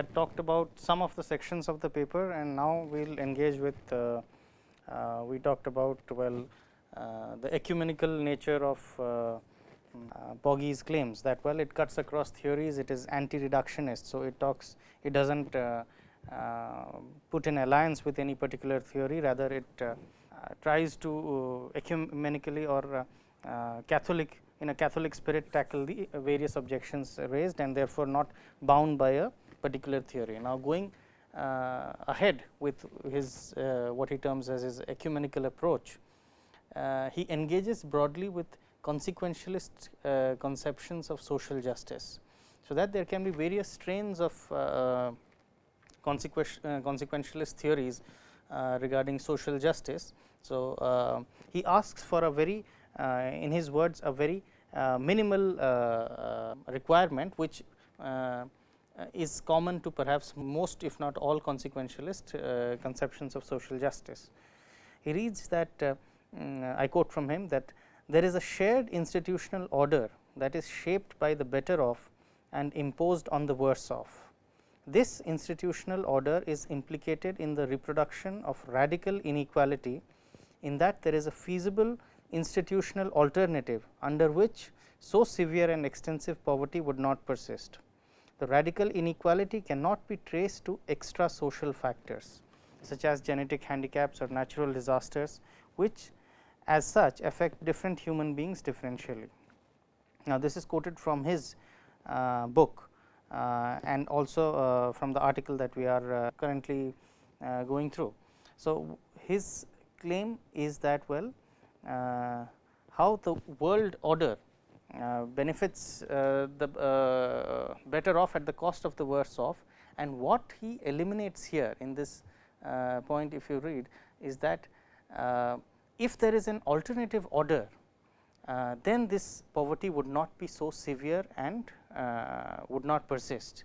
had talked about some of the sections of the paper and now we will engage with uh, uh, we talked about well uh, the ecumenical nature of uh, uh, claims that well it cuts across theories it is anti reductionist. So, it talks it does not put in alliance with any particular theory rather it tries to ecumenically or Catholic in a Catholic spirit tackle the various objections raised and therefore, not bound by a particular theory. Now, going uh, ahead with his uh, what he terms as his ecumenical approach, uh, he engages broadly with consequentialist uh, conceptions of social justice. So, that there can be various strains of uh, consequentialist theories regarding social justice. So, he asks for a very in his words a very minimal requirement which is common to perhaps most if not all consequentialist uh, conceptions of social justice. He reads that uh, Mm, I quote from him that there is a shared institutional order that is shaped by the better off and imposed on the worse off. This institutional order is implicated in the reproduction of radical inequality in that there is a feasible institutional alternative under which so severe and extensive poverty would not persist. The radical inequality cannot be traced to extra social factors such as genetic handicaps or natural disasters which as such affect different human beings differentially. Now, this is quoted from his uh, book uh, and also uh, from the article that we are uh, currently uh, going through. So, his claim is that well uh, how the world order benefits the better off at the cost of the worse off and what he eliminates here in this point if you read is that if there is an alternative order, uh, then this poverty would not be so severe and uh, would not persist.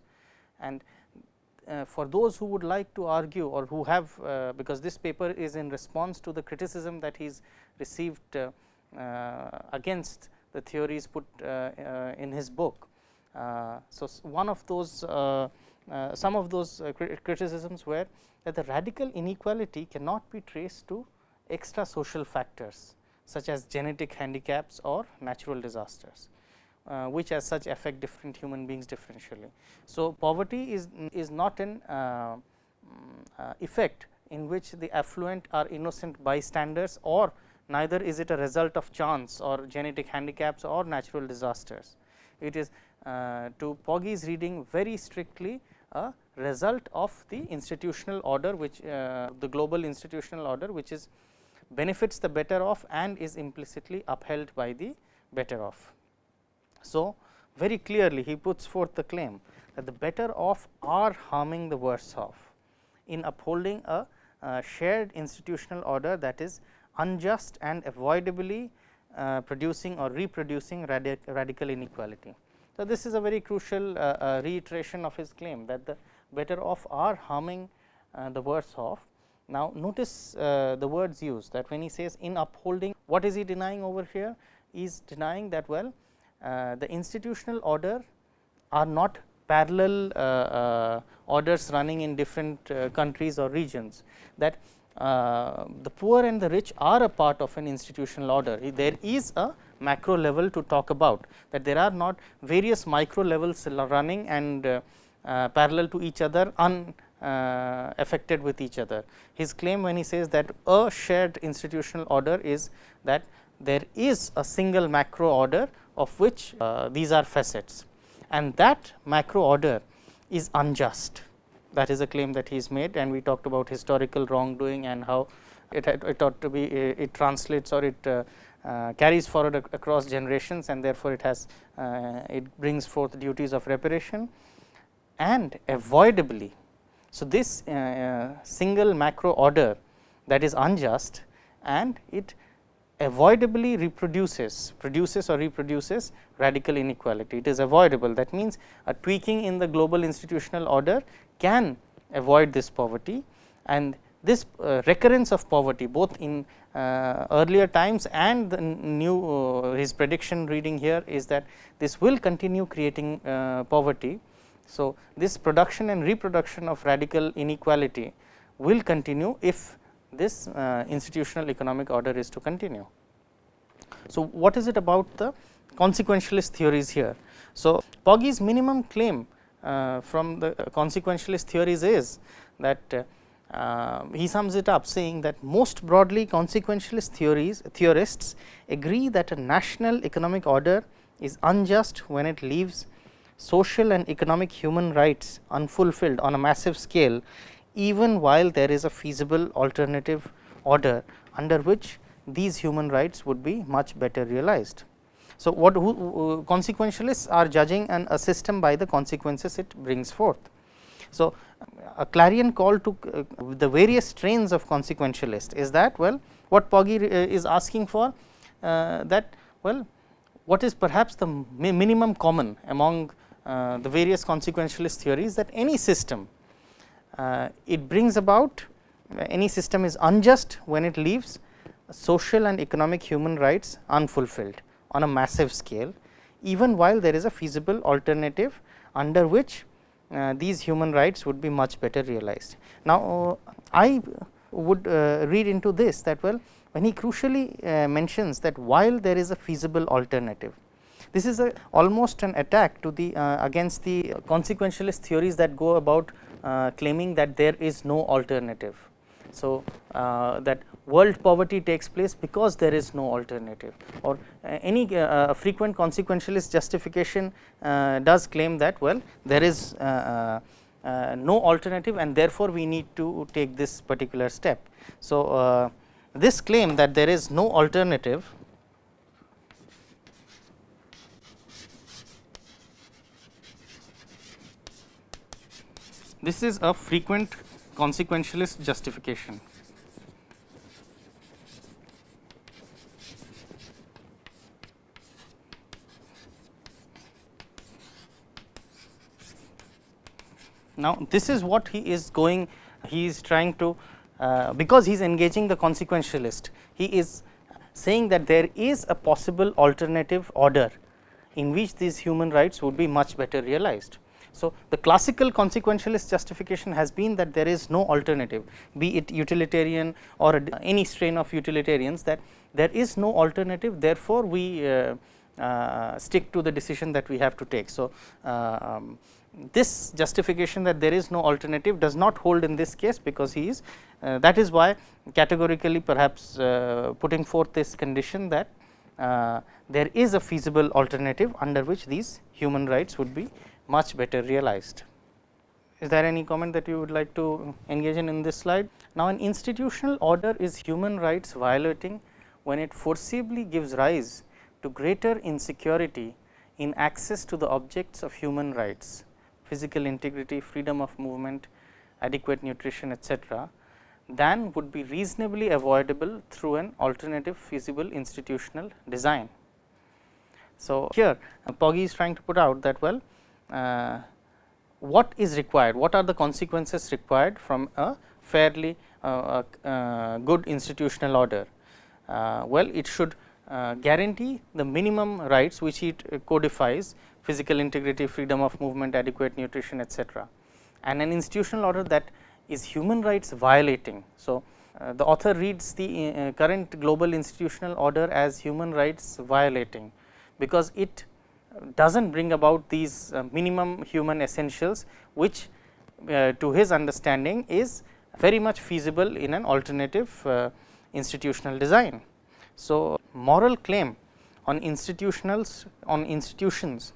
And uh, for those who would like to argue or who have uh, because this paper is in response to the criticism that he has received uh, uh, against the theories put in his book. so, one of those some of those criticisms were that the radical inequality cannot be traced to extra social factors such as genetic handicaps or natural disasters, uh, which as such affect different human beings differentially. So, poverty is, is not an uh, mm, uh, effect in which the affluent are innocent bystanders or neither is it a result of chance or genetic handicaps or natural disasters. It is uh, to Pogge's reading very strictly a result of the institutional order which uh, the global institutional order which is benefits the better off and is implicitly upheld by the better off. So, very clearly he puts forth the claim that the better off are harming the worse off in upholding a, a shared institutional order that is unjust and avoidably uh, producing or reproducing radic radical inequality. So, this is a very crucial uh, uh, reiteration of his claim that the better off are harming uh, the worse off now, notice uh, the words used that when he says in upholding what is he denying over here? is denying that well the institutional order are not parallel orders running in different countries or regions that uh, the poor and the rich are a part of an institutional order. There is a macro level to talk about that there are not various micro levels running and parallel to each other un uh, with each other. His claim when he says that a shared institutional order is that there is a single macro order of which uh, these are facets and that macro order is unjust. That is a claim that he has made and we talked about historical wrongdoing and how it, it ought to be it translates or it uh, uh, carries forward ac across generations and therefore, it has uh, it brings forth duties of reparation. And avoidably so, this uh, uh, single macro order that is unjust and it avoidably reproduces, produces or reproduces radical inequality. It is avoidable that means, a tweaking in the global institutional order can avoid this poverty and this uh, recurrence of poverty both in uh, earlier times and the new uh, his prediction reading here is that this will continue creating uh, poverty So, this production and reproduction of radical inequality will continue if this uh, institutional economic order is to continue. So, what is it about the consequentialist theories here? So, Pogge's minimum claim uh, from the consequentialist theories is that uh, uh, he sums it up saying that most broadly consequentialist theories theorists agree that a national economic order is unjust when it leaves social and economic human rights unfulfilled on a massive scale even while there is a feasible alternative order under which these human rights would be much better realized. So, what who, uh, consequentialists are judging an, a system by the consequences it brings forth. So, a clarion call to uh, the various strains of consequentialist is that well what Pogge uh, is asking for uh, that well what is perhaps the mi minimum common among uh, the various consequentialist theories that any system it brings about any system is unjust when it leaves social and economic human rights unfulfilled on a massive scale even while there is a feasible alternative under which uh, these human rights would be much better realized. Now, uh, I would uh, read into this that well when he crucially uh, mentions that while there is a feasible alternative this is a almost an attack to the uh, against the consequentialist theories that go about uh, claiming that there is no alternative. So, uh, that world poverty takes place because there is no alternative or uh, any uh, frequent consequentialist justification uh, does claim that well there is uh, no alternative and therefore, we need to take this particular step. So, this claim that there is no alternative This is a frequent consequentialist justification. Now, this is what he is going, he is trying to, uh, because he is engaging the consequentialist, he is saying that there is a possible alternative order in which these human rights would be much better realized. So, the classical consequentialist justification has been that there is no alternative be it utilitarian or any strain of utilitarians that there is no alternative therefore, we uh, uh, stick to the decision that we have to take. So, uh, um, this justification that there is no alternative does not hold in this case because he is uh, that is why categorically perhaps uh, putting forth this condition that uh, there is a feasible alternative under which these human rights would be much better realized. Is there any comment that you would like to engage in in this slide? Now, an institutional order is human rights violating when it forcibly gives rise to greater insecurity in access to the objects of human rights, physical integrity, freedom of movement, adequate nutrition etc., than would be reasonably avoidable through an alternative feasible institutional design. So, here Pogge is trying to put out that well uh, what is required, what are the consequences required from a fairly uh, uh, good institutional order. well, it should guarantee the minimum rights which it codifies physical integrity, freedom of movement, adequate nutrition etc. and an institutional order that is human rights violating. So, uh, the author reads the uh, current global institutional order as human rights violating, because it does not bring about these uh, minimum human essentials, which uh, to his understanding is very much feasible in an alternative uh, institutional design. So, moral claim on institutionals on institutions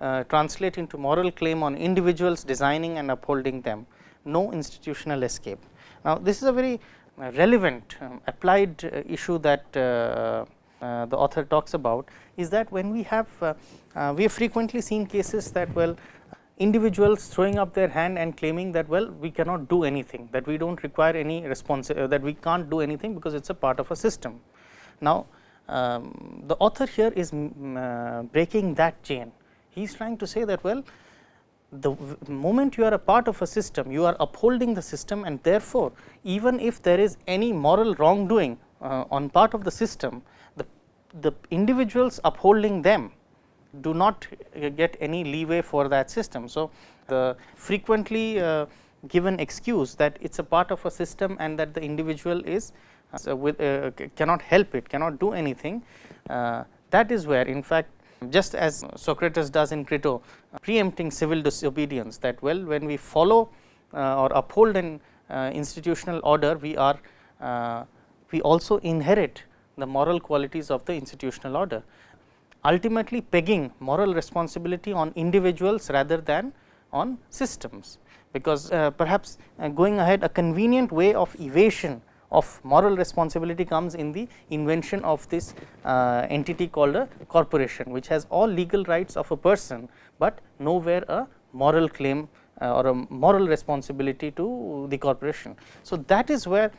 uh, translate into moral claim on individuals designing and upholding them, no institutional escape. Now, this is a very relevant um, applied issue that uh, the author talks about is that when we have uh, we have frequently seen cases that well individuals throwing up their hand and claiming that well we cannot do anything that we do not require any response uh, that we cannot do anything because it is a part of a system. Now, um, the author here is uh, breaking that chain he is trying to say that well the moment you are a part of a system you are upholding the system and therefore, even if there is any moral wrongdoing uh, on part of the system the, individuals upholding them do not get any leeway for that system. So, the frequently uh, given excuse that it is a part of a system and that the individual is uh, with, uh, cannot help it, cannot do anything. Uh, that is where in fact, just as Socrates does in Crito preempting civil disobedience that well when we follow uh, or uphold an uh, institutional order we are uh, we also inherit the moral qualities of the institutional order ultimately pegging moral responsibility on individuals rather than on systems because uh, perhaps uh, going ahead a convenient way of evasion of moral responsibility comes in the invention of this uh, entity called a corporation which has all legal rights of a person, but nowhere a moral claim uh, or a moral responsibility to the corporation. So, that is where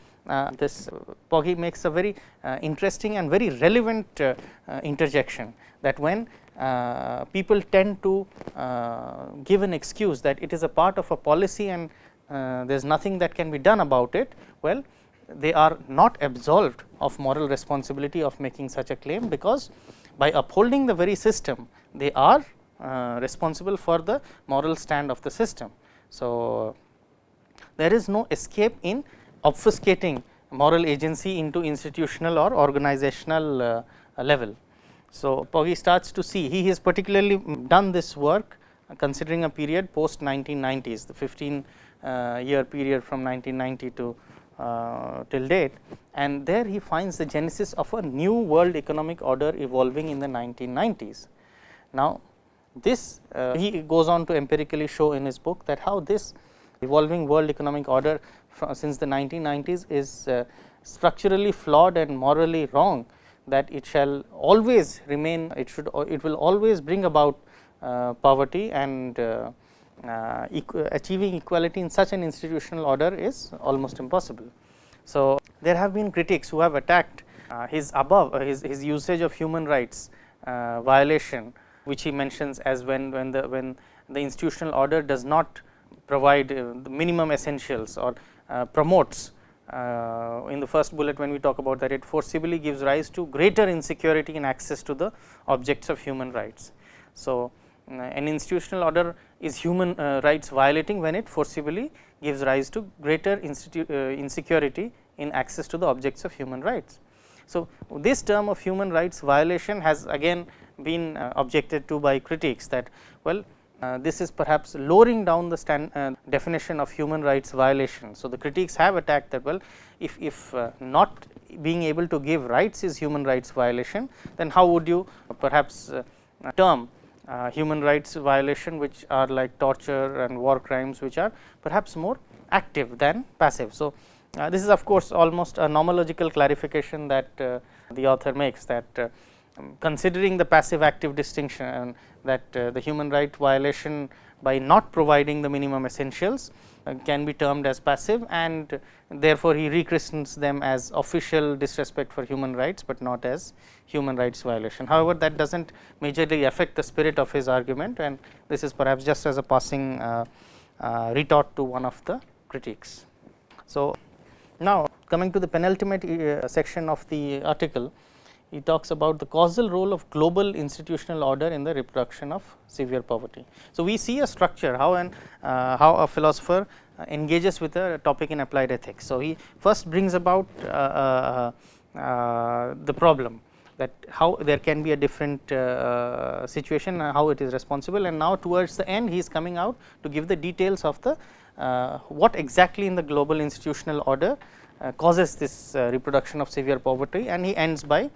this Pogge makes a very uh, interesting and very relevant uh, uh, interjection that when uh, people tend to uh, give an excuse that it is a part of a policy and uh, there is nothing that can be done about it. Well, they are not absolved of moral responsibility of making such a claim, because by upholding the very system they are uh, responsible for the moral stand of the system. So, there is no escape in obfuscating moral agency into institutional or organizational uh, level. So, Pogge starts to see he has particularly done this work uh, considering a period post 1990s the 15 uh, year period from 1990 to uh, till date and there he finds the genesis of a new world economic order evolving in the 1990s. Now, this uh, he goes on to empirically show in his book that how this evolving world economic order since the 1990s is uh, structurally flawed and morally wrong that it shall always remain it should it will always bring about uh, poverty and uh, uh, equ achieving equality in such an institutional order is almost impossible. So, there have been critics who have attacked uh, his above uh, his, his usage of human rights uh, violation which he mentions as when when the when the institutional order does not provide the minimum essentials or promotes uh, in the first bullet when we talk about that it forcibly gives rise to greater insecurity in access to the objects of human rights. So, uh, an institutional order is human uh, rights violating when it forcibly gives rise to greater uh, insecurity in access to the objects of human rights. So, this term of human rights violation has again been uh, objected to by critics that well uh, this is perhaps lowering down the stand, uh, definition of human rights violation. So, the critics have attacked that well if, if uh, not being able to give rights is human rights violation then how would you perhaps uh, term uh, human rights violation which are like torture and war crimes which are perhaps more active than passive. So, this is of course, almost a nomological clarification that the author makes that considering the passive active distinction that uh, the human right violation by not providing the minimum essentials uh, can be termed as passive and therefore, he rechristens them as official disrespect for human rights, but not as human rights violation. However, that does not majorly affect the spirit of his argument and this is perhaps just as a passing uh, uh, retort to one of the critiques. So, now coming to the penultimate uh, section of the article, he talks about the causal role of global institutional order in the reproduction of severe poverty. So, we see a structure how an uh, how a philosopher uh, engages with a topic in applied ethics. So, he first brings about uh, uh, uh the problem that how there can be a different uh, situation how it is responsible and now towards the end he is coming out to give the details of the what exactly in the global institutional order causes this reproduction of severe poverty and he ends by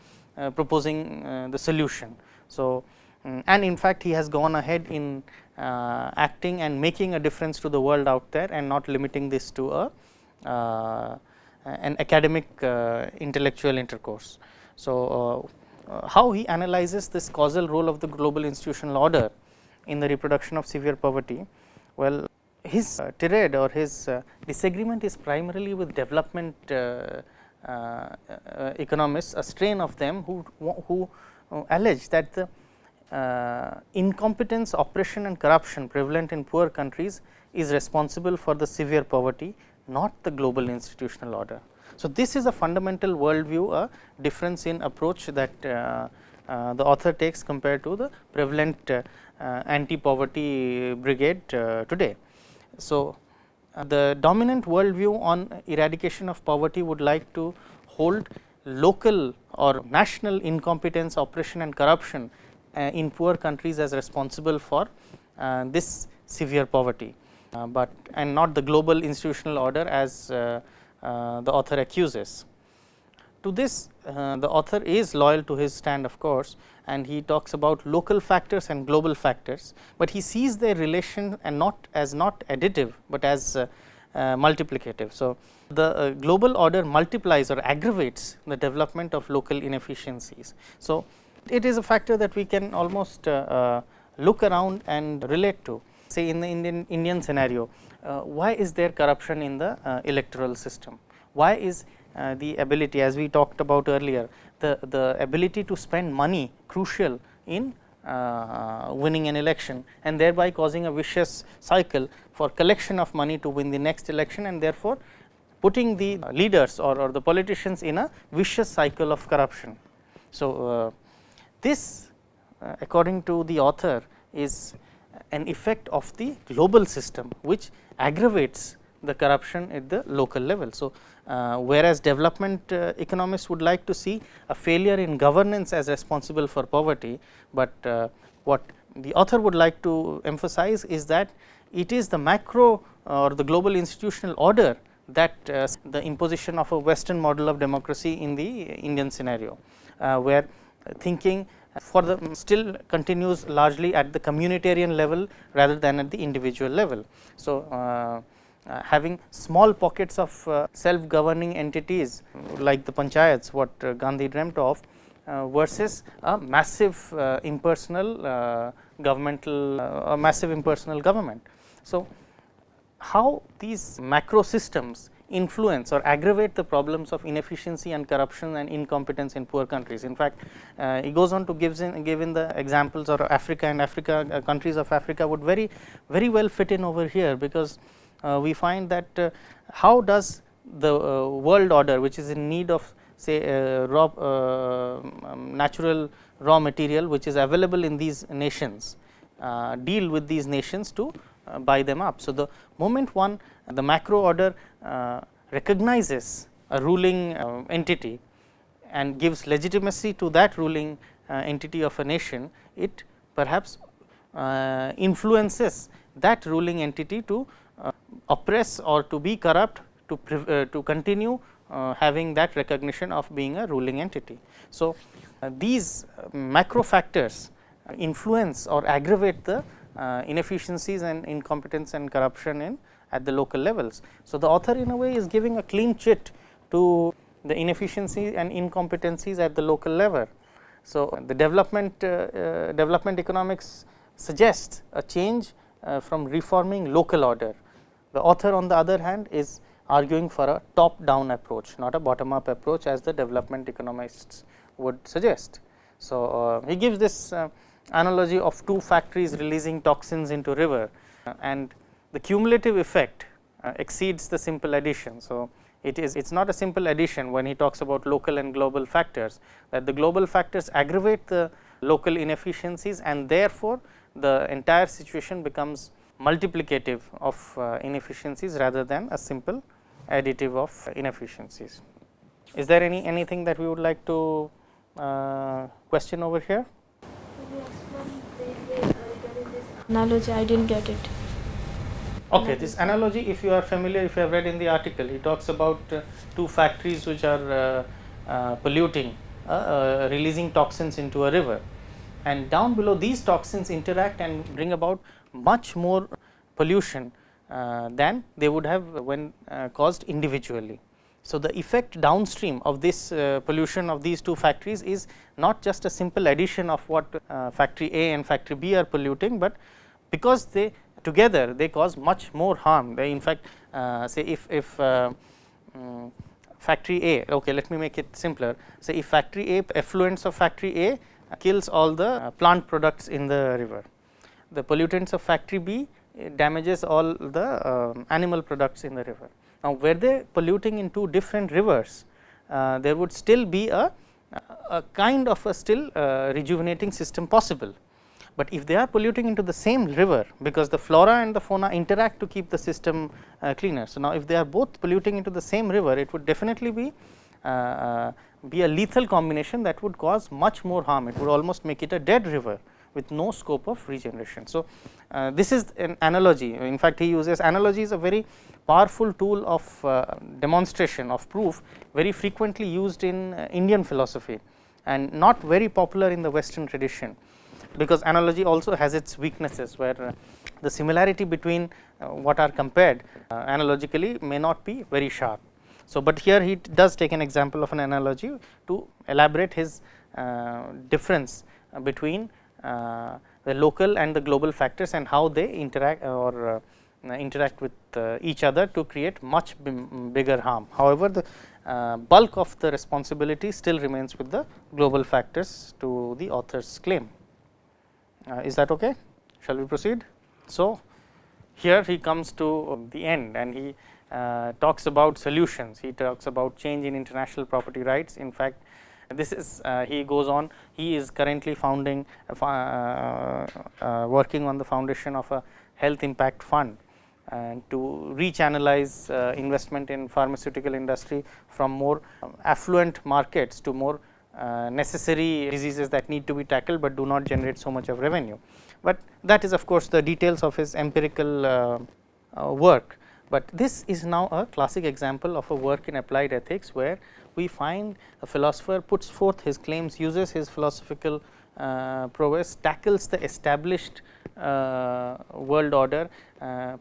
proposing uh, the solution. So, um, and in fact, he has gone ahead in uh, acting and making a difference to the world out there and not limiting this to a an academic intellectual intercourse. So, how he analyzes this causal role of the global institutional order in the reproduction of severe poverty. Well, his uh, tirade or his uh, disagreement is primarily with development uh, uh, uh, economists, a strain of them who, who uh, allege that the incompetence, oppression and corruption prevalent in poor countries is responsible for the severe poverty, not the global institutional order. So, this is a fundamental worldview, a difference in approach that uh, the author takes compared to the prevalent uh, uh, anti-poverty brigade today. So, Uh, the dominant worldview on eradication of poverty would like to hold local or national incompetence, oppression and corruption uh, in poor countries as responsible for uh, this severe poverty, but and not the global institutional order as the author accuses. To this uh, the author is loyal to his stand of course, and he talks about local factors and global factors, but he sees their relation and not as not additive, but as uh, uh, multiplicative. So, the uh, global order multiplies or aggravates the development of local inefficiencies. So, it is a factor that we can almost uh, uh, look around and relate to say in the Indian Indian scenario, why is there corruption in the electoral system? Why is uh, the ability as we talked about earlier the, the ability to spend money crucial in uh, winning an election and thereby causing a vicious cycle for collection of money to win the next election and therefore, putting the leaders or, or the politicians in a vicious cycle of corruption. So, uh, this uh, according to the author is an effect of the global system which aggravates the corruption at the local level. So, uh, whereas development uh, economists would like to see a failure in governance as responsible for poverty, but uh, what the author would like to emphasize is that it is the macro or the global institutional order that uh, the imposition of a western model of democracy in the Indian scenario, uh, where thinking for the still continues largely at the communitarian level rather than at the individual level. So, uh, uh, having small pockets of uh, self governing entities like the panchayats what uh, Gandhi dreamt of versus a massive impersonal governmental a massive impersonal government. So, how these macro systems influence or aggravate the problems of inefficiency and corruption and incompetence in poor countries. In fact, uh, he goes on to gives in, give in the examples or Africa and Africa uh, countries of Africa would very very well fit in over here, because uh, Uh, we find that uh, how does the uh, world order which is in need of say uh, raw uh, um, natural raw material which is available in these nations deal with these nations to buy them up. So, the moment one the macro order recognizes a ruling entity and gives legitimacy to that ruling entity of a nation, it perhaps influences that ruling entity to oppress or to be corrupt to, uh, to continue uh, having that recognition of being a ruling entity. So, uh, these macro factors influence or aggravate the inefficiencies and incompetence and corruption in at the local levels. So, the author in a way is giving a clean chit to the inefficiencies and incompetencies at the local level. So, the development uh, uh, development economics suggests a change uh, from reforming local order the author on the other hand is arguing for a top down approach, not a bottom up approach as the development economists would suggest. So, uh, he gives this uh, analogy of two factories releasing toxins into river uh, and the cumulative effect uh, exceeds the simple addition. So, it is it is not a simple addition when he talks about local and global factors that the global factors aggravate the local inefficiencies and therefore, the entire situation becomes multiplicative of uh, inefficiencies rather than a simple additive of inefficiencies. Is there any anything that we would like to uh, question over here? Analogy, I didn't get it. Okay, this analogy, if you are familiar, if you have read in the article, he talks about uh, two factories which are uh, uh, polluting, uh, releasing toxins into a river, and down below these toxins interact and bring about much more pollution uh, than they would have when uh, caused individually. So, the effect downstream of this uh, pollution of these two factories is not just a simple addition of what uh, factory A and factory B are polluting, but because they together they cause much more harm. They in fact, uh, say if, if um, factory A, okay, let me make it simpler. Say if factory A effluents of factory A kills all the uh, plant products in the river the pollutants of factory B damages all the uh, animal products in the river. Now, were they polluting in two different rivers, uh, there would still be a a kind of a still uh, rejuvenating system possible. But if they are polluting into the same river, because the flora and the fauna interact to keep the system uh, cleaner. So, now if they are both polluting into the same river, it would definitely be be a lethal combination that would cause much more harm. It would almost make it a dead river with no scope of regeneration. So, uh, this is an analogy in fact, he uses analogy is a very powerful tool of uh, demonstration of proof very frequently used in uh, Indian philosophy and not very popular in the western tradition, because analogy also has its weaknesses where uh, the similarity between uh, what are compared uh, analogically may not be very sharp. So, but here he does take an example of an analogy to elaborate his difference between uh, the local and the global factors and how they interact or uh, interact with uh, each other to create much bigger harm. However, the bulk of the responsibility still remains with the global factors to the author's claim. is that okay? Shall we proceed? So, here he comes to the end and he uh, talks about solutions, he talks about change in international property rights. In fact, this is uh, he goes on he is currently founding uh, uh, working on the foundation of a health impact fund and to rechannelize uh, investment in pharmaceutical industry from more affluent markets to more uh, necessary diseases that need to be tackled, but do not generate so much of revenue. But that is of course, the details of his empirical uh, work, but this is now a classic example of a work in applied ethics, where we find a philosopher puts forth his claims, uses his philosophical uh, prowess, tackles the established uh, world order, uh,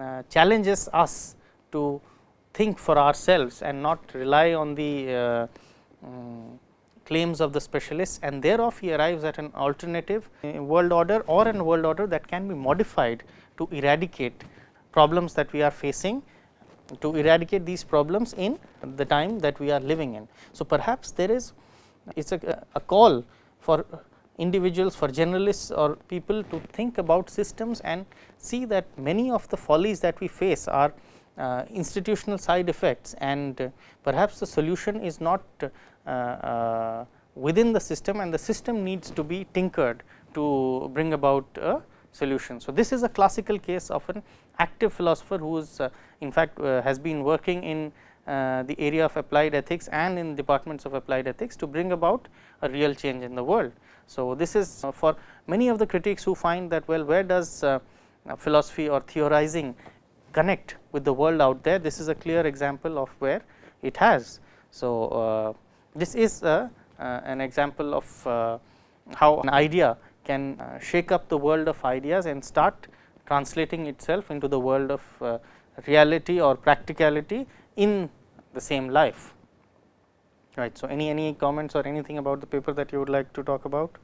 uh challenges us to think for ourselves and not rely on the um, claims of the specialists. And thereof he arrives at an alternative world order or an world order that can be modified to eradicate problems that we are facing to eradicate these problems in the time that we are living in. So, perhaps there is it is a, a call for individuals for generalists or people to think about systems and see that many of the follies that we face are uh, institutional side effects and uh, perhaps the solution is not uh, uh within the system and the system needs to be tinkered to bring about a solution. So, this is a classical case of an active philosopher who is uh, in fact uh, has been working in uh, the area of applied ethics and in departments of applied ethics to bring about a real change in the world. So, this is uh, for many of the critics who find that well where does uh, uh, philosophy or theorizing connect with the world out there this is a clear example of where it has. So, this is an example of how an idea can shake up the world of ideas and start translating itself into the world of uh, reality or practicality in the same life right. So, any any comments or anything about the paper that you would like to talk about?